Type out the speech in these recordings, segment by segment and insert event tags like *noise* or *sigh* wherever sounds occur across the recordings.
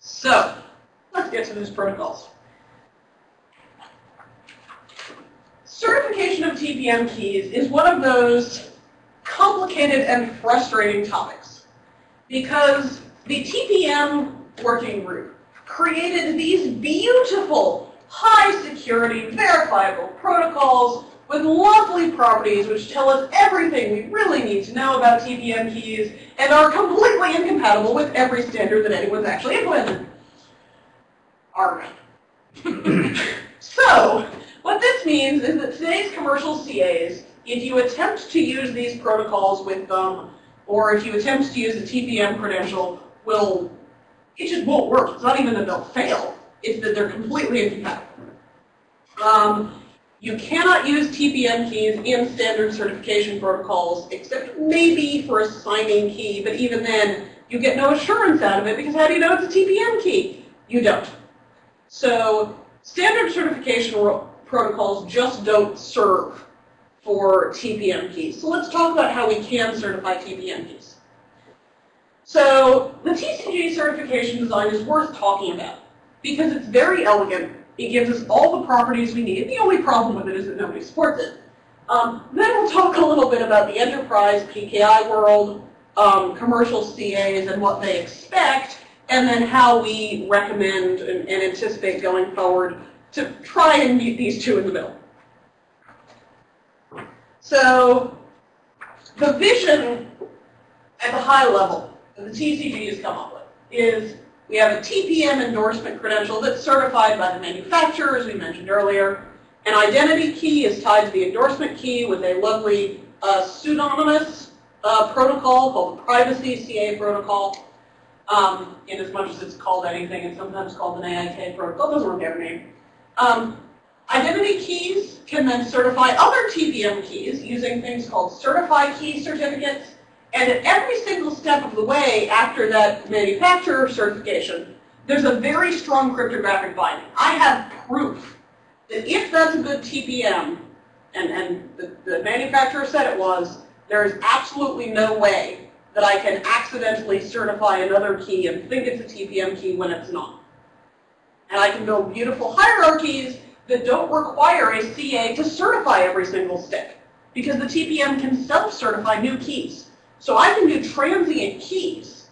So, let's get to these protocols. Certification of TPM keys is one of those complicated and frustrating topics because the TPM working group created these beautiful, high security, verifiable protocols with lovely properties which tell us everything we really need to know about TPM keys and are completely incompatible with every standard that anyone's actually implemented. Arg. *coughs* so, what this means is that today's commercial CAs, if you attempt to use these protocols with them, or if you attempt to use a TPM credential, will it just won't work. It's not even that they'll fail. It's that they're completely incompatible. Um, you cannot use TPM keys in standard certification protocols, except maybe for a signing key, but even then, you get no assurance out of it, because how do you know it's a TPM key? You don't. So standard certification protocols just don't serve for TPM keys. So let's talk about how we can certify TPM keys. So the TCG certification design is worth talking about because it's very elegant it gives us all the properties we need. The only problem with it is that nobody supports it. Um, then we'll talk a little bit about the enterprise PKI world, um, commercial CAs and what they expect, and then how we recommend and, and anticipate going forward to try and meet these two in the middle. So the vision at the high level that the TCG has come up with is we have a TPM endorsement credential that's certified by the manufacturer, as we mentioned earlier. An identity key is tied to the endorsement key with a lovely uh, pseudonymous uh, protocol called the Privacy CA protocol. Um, in as much as it's called anything, it's sometimes called an AIK protocol. It doesn't have a name. Um, identity keys can then certify other TPM keys using things called certify key certificates and at every single step of the way after that manufacturer certification, there's a very strong cryptographic binding. I have proof that if that's a good TPM, and, and the, the manufacturer said it was, there is absolutely no way that I can accidentally certify another key and think it's a TPM key when it's not. And I can build beautiful hierarchies that don't require a CA to certify every single step, because the TPM can self-certify new keys. So I can do transient keys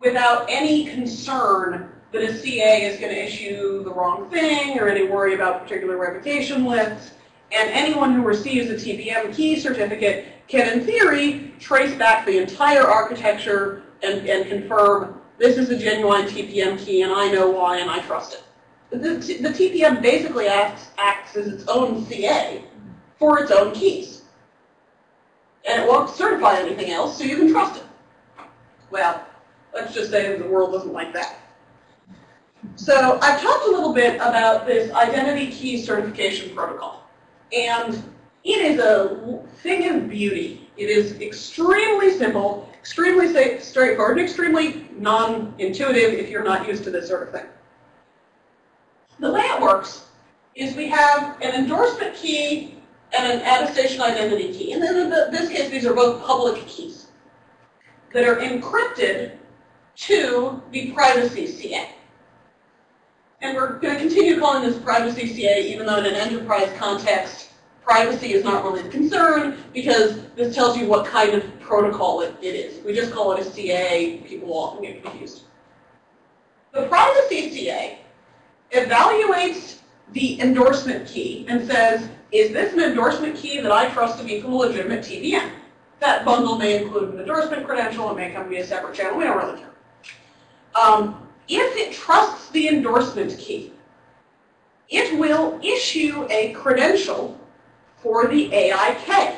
without any concern that a CA is going to issue the wrong thing or any worry about particular revocation lists. And anyone who receives a TPM key certificate can, in theory, trace back the entire architecture and, and confirm this is a genuine TPM key and I know why and I trust it. The, the TPM basically acts, acts as its own CA for its own keys and it won't certify anything else, so you can trust it. Well, let's just say the world doesn't like that. So I've talked a little bit about this identity key certification protocol. And it is a thing of beauty. It is extremely simple, extremely straightforward, and extremely non-intuitive if you're not used to this sort of thing. The way it works is we have an endorsement key and an attestation identity key. And in this case, these are both public keys that are encrypted to the privacy CA. And we're going to continue calling this privacy CA, even though in an enterprise context, privacy is not really the concern, because this tells you what kind of protocol it, it is. We just call it a CA, people often get confused. The privacy CA evaluates the endorsement key and says, is this an endorsement key that I trust to be from a legitimate TPM? That bundle may include an endorsement credential. It may come via a separate channel. We don't really care. Um, if it trusts the endorsement key, it will issue a credential for the AIK. It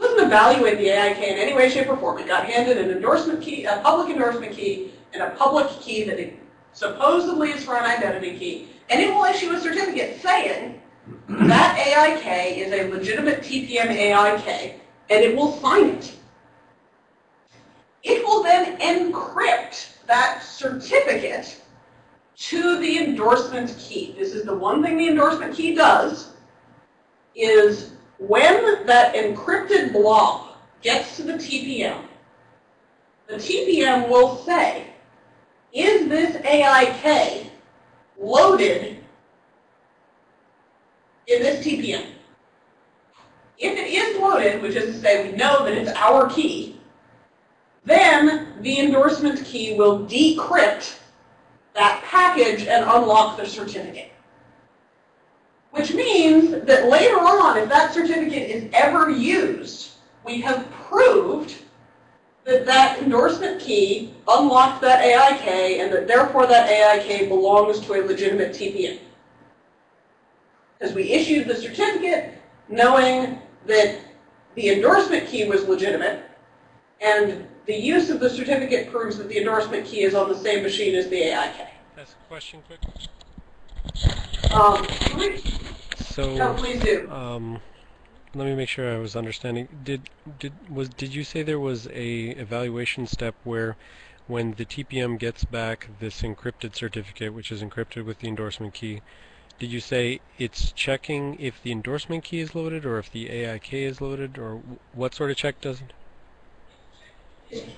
doesn't evaluate the AIK in any way, shape, or form. It got handed an endorsement key, a public endorsement key, and a public key that it supposedly is for an identity key. And it will issue a certificate saying that AIK is a legitimate TPM AIK, and it will sign it. It will then encrypt that certificate to the endorsement key. This is the one thing the endorsement key does, is when that encrypted blob gets to the TPM, the TPM will say, is this AIK loaded in this TPM? If it is loaded, which is to say we know that it's our key, then the endorsement key will decrypt that package and unlock the certificate. Which means that later on, if that certificate is ever used, we have proved that that endorsement key unlocked that AIK and that therefore that AIK belongs to a legitimate TPM. Because we issued the certificate knowing that the endorsement key was legitimate and the use of the certificate proves that the endorsement key is on the same machine as the AIK. That's a question quick. Um, So, no, please do. um, let me make sure I was understanding. Did did was did you say there was a evaluation step where when the TPM gets back this encrypted certificate, which is encrypted with the endorsement key, did you say it's checking if the endorsement key is loaded or if the AIK is loaded, or what sort of check does it?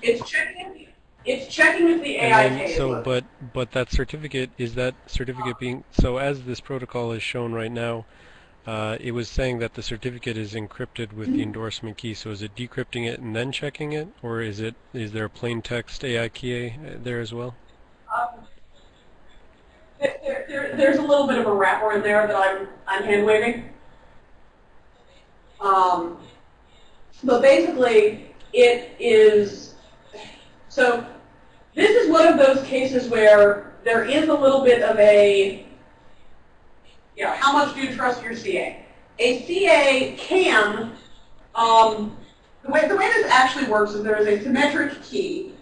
It's checking, it's checking if the And AIK then, is so, loaded. but but that certificate is that certificate being so as this protocol is shown right now, uh, it was saying that the certificate is encrypted with the endorsement key. So is it decrypting it and then checking it, or is it is there a plain text AIKA uh, there as well? Um, there, there, there- there's a little bit of a wrapper in there that I'm, I'm hand waving. Um, but basically, it is, so this is one of those cases where there is a little bit of a, you know, how much do you trust your CA? A CA can, um, the way, the way this actually works is there is a symmetric key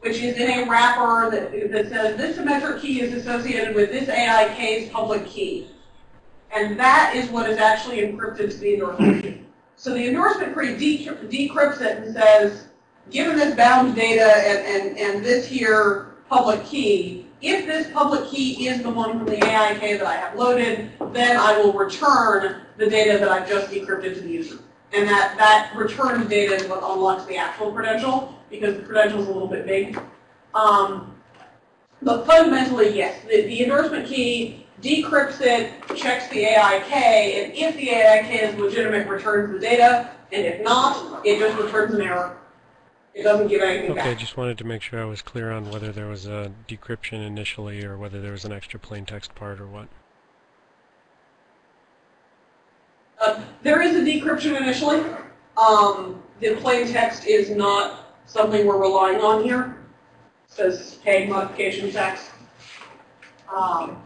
which is in a wrapper that, that says this symmetric key is associated with this AIK's public key. And that is what is actually encrypted to the endorsement. So the endorsement decry- decrypts it and says, given this bound data and, and, and this here public key, if this public key is the one from the AIK that I have loaded, then I will return the data that I've just decrypted to the user. And that, that returned data is what unlocks the actual credential, because the credential is a little bit big. Um, but fundamentally, yes, the, the endorsement key decrypts it, checks the AIK, and if the AIK is legitimate, returns the data, and if not, it just returns an error. It doesn't give anything Okay, back. just wanted to make sure I was clear on whether there was a decryption initially or whether there was an extra plain text part or what. Uh, there is a decryption initially. Um, the plain text is not something we're relying on here. It says pay modification text. Um,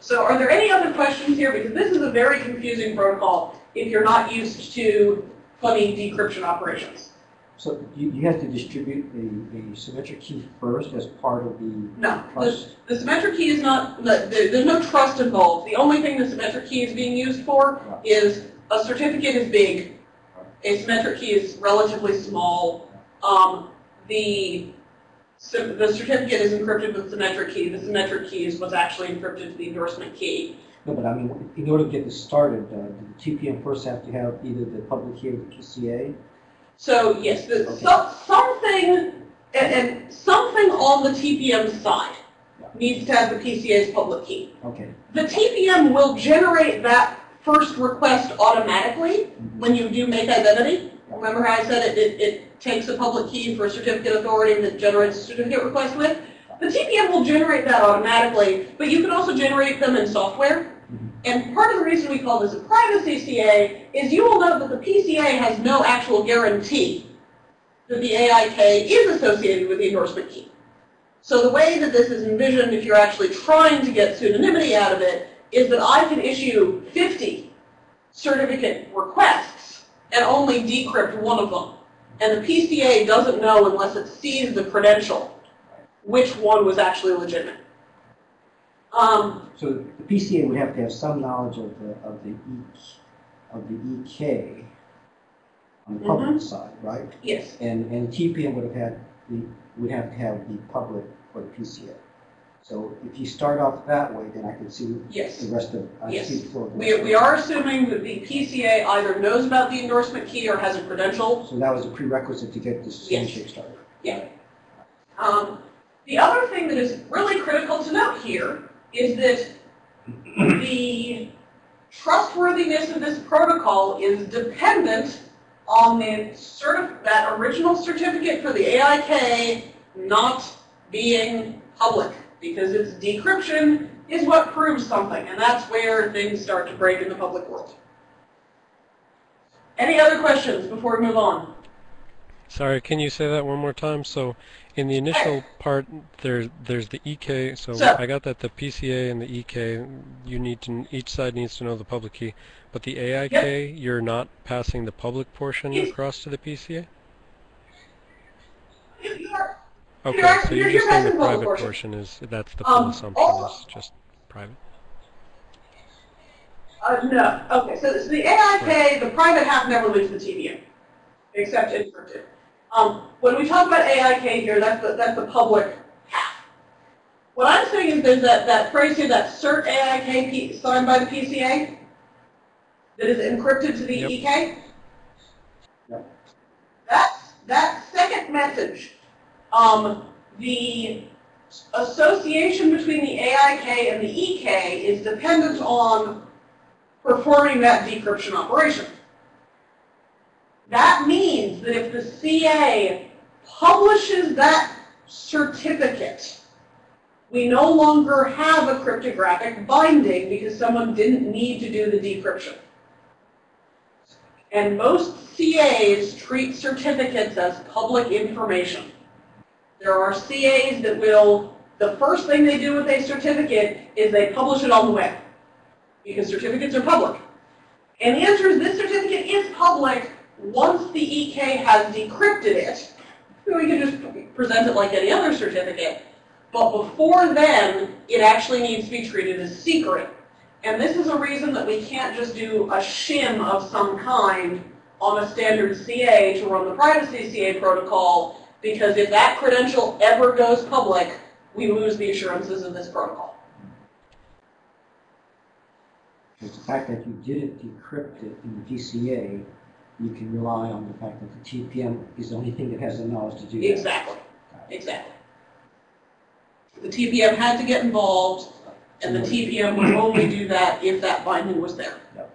so are there any other questions here? Because this is a very confusing protocol if you're not used to funny decryption operations. So you, you have to distribute the, the symmetric key first as part of the No, the, trust? the symmetric key is not, the, the- there's no trust involved. The only thing the symmetric key is being used for is a certificate is big, a symmetric key is relatively small. Um, the, the certificate is encrypted with symmetric key. The symmetric key is what's actually encrypted to the endorsement key. No, but I mean, in order to get this started, uh, the TPM first have to have either the public key or the PCA? So yes, the, Okay. so, something, and, and something on the TPM side Yeah. needs to have the PCA's public key. Okay. The TPM will generate that first request automatically when you do make identity. Remember how I said it, it, it takes a public key for a certificate authority that generates a certificate request with? The TPM will generate that automatically, but you can also generate them in software. And part of the reason we call this a privacy CA is you will note that the PCA has no actual guarantee that the AIK is associated with the endorsement key. So the way that this is envisioned, if you're actually trying to get pseudonymity out of it, is that I can issue 50 certificate requests and only decrypt one of them. And the PCA doesn't know unless it sees the credential which one was actually legitimate. Um, So the PCA would have to have some knowledge of the, of the E, of the EK on the public side, right? yes, And, and TPM would have had the, would have to have the public for the PCA. So if you start off that way, then I can see the rest of, I Yes. see the flow. We, we are assuming that the PCA either knows about the endorsement key or has a credential. So that was a prerequisite to get this Yes. handshake started. Um, The other thing that is really critical to note here is that the trustworthiness of this protocol is dependent on the certif that original certificate for the AIK not being public because its decryption is what proves something, and that's where things start to break in the public world. Any other questions before we move on? Sorry, can you say that one more time? So in the initial part, there, there's the EK. So, So- I got that the PCA and the EK, you need to, each side needs to know the public key. But the AIK, you're not passing the public portion across to the PCA? You- you are- Okay, You're- so you're you're- just saying the private portion. portion is, that's the Um, full assumption also- is just private. Uh, no. Okay, so, so the AIK, the private half never leaves the TPM, except encrypted. Um, when we talk about AIK here, that's the, that's the public half. What I'm saying is there's that, that phrase here, that cert AIK P, signed by the PCA, that is encrypted to the Yep. EK. Yep. That's, that second message, um, the association between the AIK and the EK is dependent on performing that decryption operation. That means that if the CA publishes that certificate, we no longer have a cryptographic binding because someone didn't need to do the decryption. And most CAs treat certificates as public information. There are CAs that will, the first thing they do with a certificate is they publish it on the web because certificates are public. And the answer is this certificate is public once the EK has decrypted it. We can just present it like any other certificate. But before then, it actually needs to be treated as secret. And this is a reason that we can't just do a shim of some kind on a standard CA to run the privacy CA protocol, because if that credential ever goes public, we lose the assurances of this protocol. The fact that you didn't decrypt it in the PCA, you can rely on the fact that the TPM is the only thing that has the knowledge to do that. Exactly, exactly. The TPM had to get involved, and the TPM would only do that if that binding was there. Yep.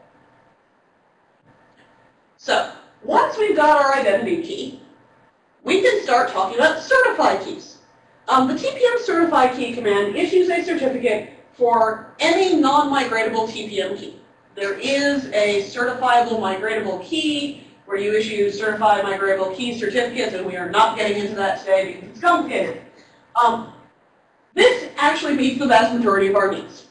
So, once we've got our identity key, we can start talking about certified keys. Um, the TPM certified key command issues a certificate for any non-migratable TPM key. There is a certifiable migratable key where you issue certified migratable key certificates, and we are not getting into that today because it's complicated. Um, this actually meets the vast majority of our needs.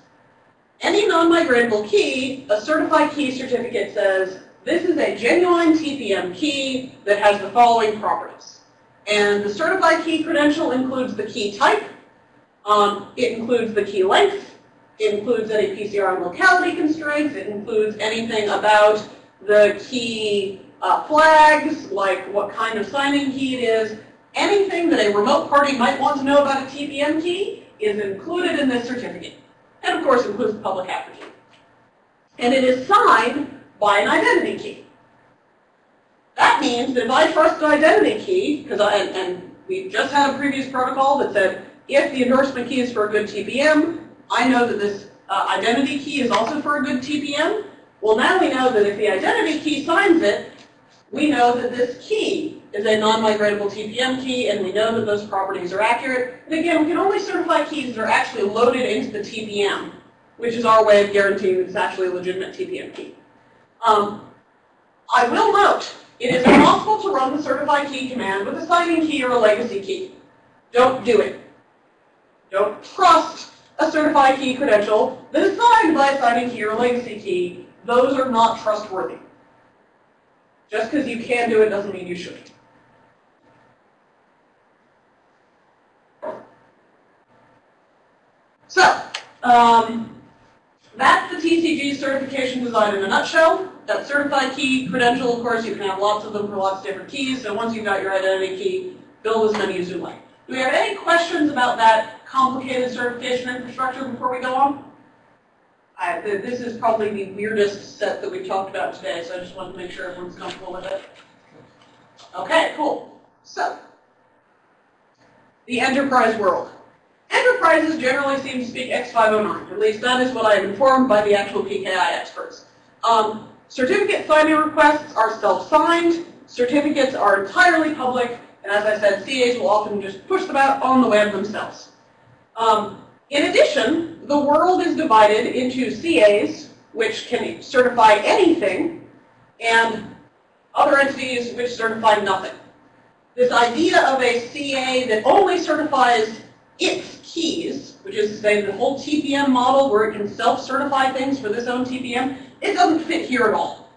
Any non-migratable key, a certified key certificate says, this is a genuine TPM key that has the following properties. And the certified key credential includes the key type, um, it includes the key length, it includes any PCR and locality constraints, it includes anything about the key uh, flags, like what kind of signing key it is, anything that a remote party might want to know about a TPM key is included in this certificate. And of course includes the public key. And it is signed by an identity key. That means that if I trust an identity key, because and, and we just had a previous protocol that said if the endorsement key is for a good TPM, I know that this uh, identity key is also for a good TPM. Well, now we know that if the identity key signs it, we know that this key is a non-migratable TPM key, and we know that those properties are accurate. And again, we can only certify keys that are actually loaded into the TPM, which is our way of guaranteeing that it's actually a legitimate TPM key. Um, I will note, it is impossible to run the certified key command with a signing key or a legacy key. Don't do it. Don't trust a certified key credential that is signed by a signing key or a legacy key. Those are not trustworthy. Just because you can do it doesn't mean you should. So, um, that's the TCG certification design in a nutshell. That certified key credential, of course, you can have lots of them for lots of different keys. So once you've got your identity key, build as many as you like. Do we have any questions about that complicated certification infrastructure before we go on? I, this is probably the weirdest set that we've talked about today, so I just wanted to make sure everyone's comfortable with it. Okay, cool. So, the enterprise world. Enterprises generally seem to speak X509. At least that is what I am informed by the actual PKI experts. Um, certificate signing requests are self-signed. Certificates are entirely public. And as I said, CAs will often just push them out on the web themselves. Um, in addition, the world is divided into CAs, which can certify anything, and other entities which certify nothing. This idea of a CA that only certifies its keys, which is to say the whole TPM model where it can self-certify things for this own TPM, it doesn't fit here at all.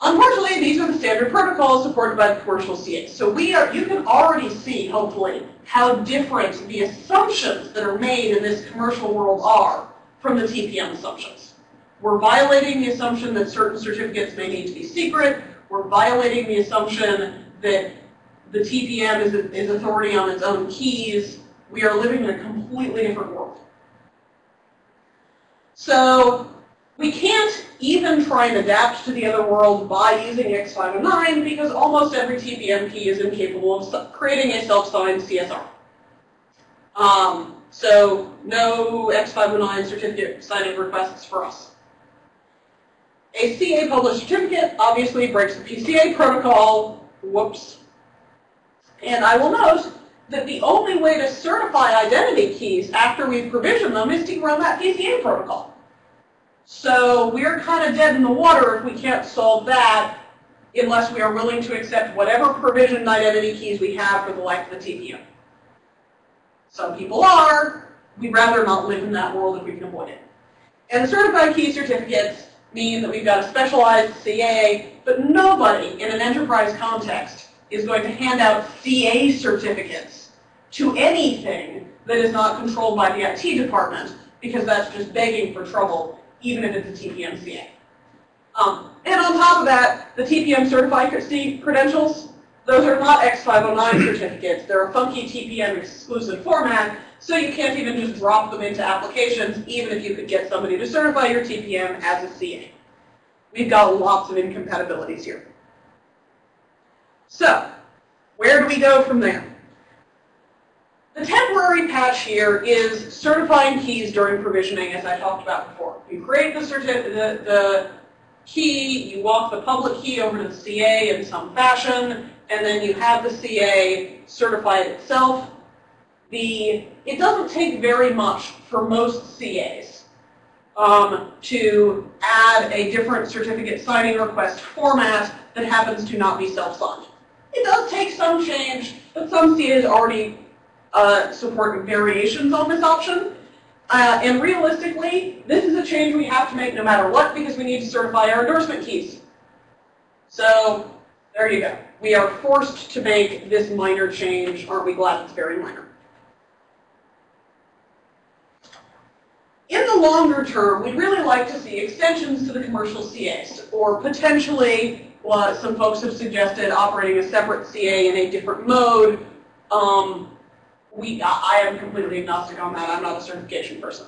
Unfortunately, these are the standard protocols supported by the commercial CAs. So we are, you can already see, hopefully, how different the assumptions that are made in this commercial world are from the TPM assumptions. We're violating the assumption that certain certificates may need to be secret. We're violating the assumption that the TPM is, is authority on its own keys. We are living in a completely different world. So we can't even try and adapt to the other world by using X509 because almost every TPM key is incapable of creating a self-signed CSR. Um, so no X509 certificate signing requests for us. A CA published certificate obviously breaks the PCA protocol. Whoops. And I will note that the only way to certify identity keys after we've provisioned them is to run that PCA protocol. So we're kind of dead in the water if we can't solve that unless we are willing to accept whatever provisioned identity keys we have for the life of the TPM. Some people are. We'd rather not live in that world if we can avoid it. And certified key certificates mean that we've got a specialized CA, but nobody in an enterprise context is going to hand out CA certificates to anything that is not controlled by the IT department because that's just begging for trouble even if it's a TPM CA. Um, and on top of that, the TPM certified credentials, those are not X509 *coughs* certificates. They're a funky TPM exclusive format, so you can't even just drop them into applications, even if you could get somebody to certify your TPM as a CA. We've got lots of incompatibilities here. So, where do we go from there? The temporary patch here is certifying keys during provisioning, as I talked about before. You create the, the, the key, you walk the public key over to the CA in some fashion, and then you have the CA certify it itself. The, it doesn't take very much for most CAs um, to add a different certificate signing request format that happens to not be self-signed. It does take some change, but some CAs already uh, support variations on this option. Uh, and realistically, this is a change we have to make no matter what because we need to certify our endorsement keys. So there you go. We are forced to make this minor change. Aren't we glad it's very minor? In the longer term, we'd really like to see extensions to the commercial CAs, or potentially what some folks have suggested, operating a separate CA in a different mode. Um, we, I am completely agnostic on that. I'm not a certification person.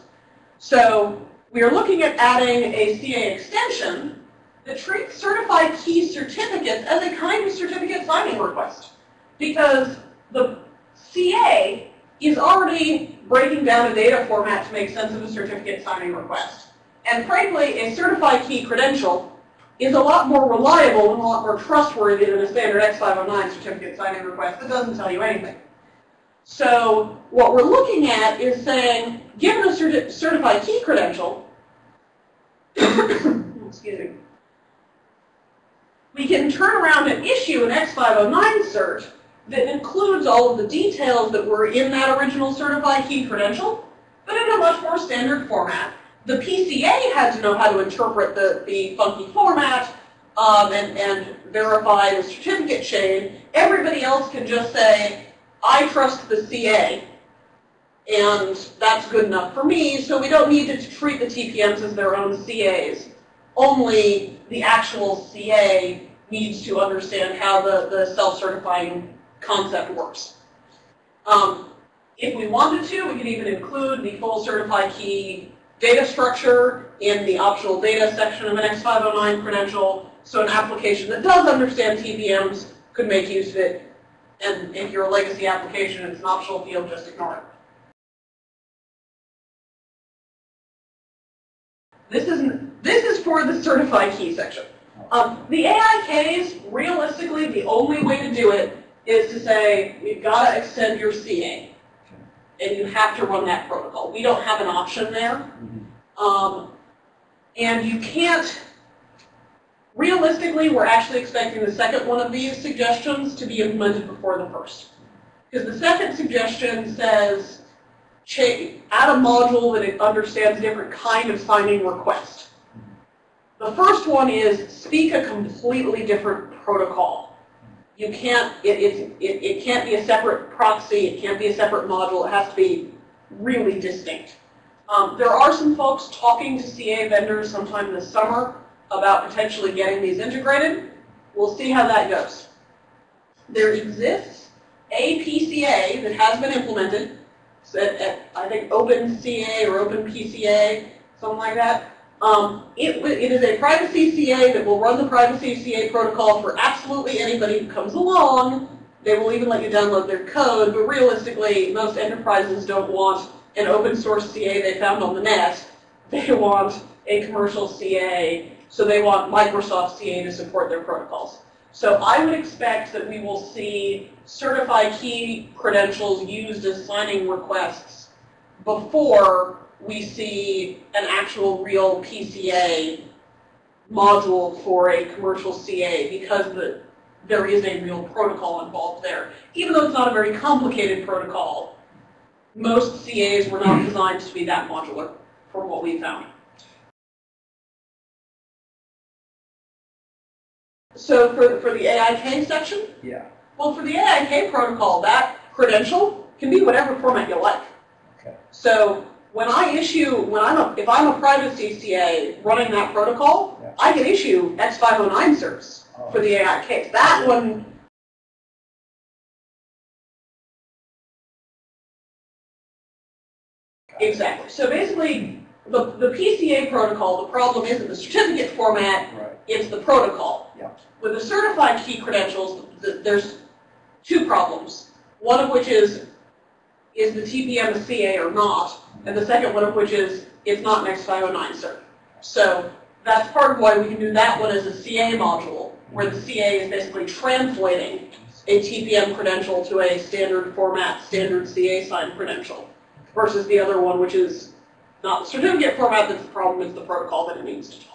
So we are looking at adding a CA extension that treats certified key certificates as a kind of certificate signing request. Because the CA is already breaking down a data format to make sense of a certificate signing request. And frankly, a certified key credential is a lot more reliable and a lot more trustworthy than a standard X509 certificate signing request that doesn't tell you anything. So what we're looking at is saying, given a certi certified key credential, *coughs* excuse me, we can turn around and issue an X509 cert that includes all of the details that were in that original certified key credential, but in a much more standard format. The PCA had to know how to interpret the, the funky format um, and, and verify the certificate chain. Everybody else can just say, I trust the CA, and that's good enough for me, so we don't need to treat the TPMs as their own CAs. Only the actual CA needs to understand how the, the self-certifying concept works. Um, if we wanted to, we could even include the full certified key data structure in the optional data section of an X509 credential, so an application that does understand TPMs could make use of it And if you're a legacy application, it's an optional field, just ignore it. This is, this is for the certified key section. Um, the AIKs, realistically, the only way to do it is to say, we've got to extend your CA. And you have to run that protocol. We don't have an option there. Mhm. Um, and you can't, realistically, we're actually expecting the second one of these suggestions to be implemented before the first. Because the second suggestion says, add a module that it understands a different kind of signing request. The first one is speak a completely different protocol. You can't, it, it's- it, it can't be a separate proxy, it can't be a separate module, it has to be really distinct. Um, there are some folks talking to CA vendors sometime this summer about potentially getting these integrated. We'll see how that goes. There exists a PCA that has been implemented, at, at, I think OpenCA or OpenPCA, something like that. Um, it, it is a privacy CA that will run the privacy CA protocol for absolutely anybody who comes along. They will even let you download their code, but realistically, most enterprises don't want an open source CA they found on the net. They want a commercial CA, so they want Microsoft CA to support their protocols. So I would expect that we will see certified key credentials used as signing requests before we see an actual real PCA module for a commercial CA because the, there is a real protocol involved there. Even though it's not a very complicated protocol, most CAs were not hmm. designed to be that modular from what we found. So for, for the AIK section, Yeah, well, for the AIK protocol, that credential can be whatever format you like. okay. So when I issue, when I'm a, if I'm a private CA running that protocol, Yeah. I can issue X509 certs Oh, for the AIK. That one, exactly. So basically, the, the PCA protocol, the problem isn't the certificate format, Right, it's the protocol. Yeah. With the certified key credentials, th- there's two problems. One of which is, is the TPM a CA or not? And the second one of which is, it's not an X509 cert. So that's part of why we can do that one as a CA module, where the CA is basically translating a TPM credential to a standard format, standard CA signed credential, versus the other one, which is not the certificate format that's the problem, it's the protocol that it needs to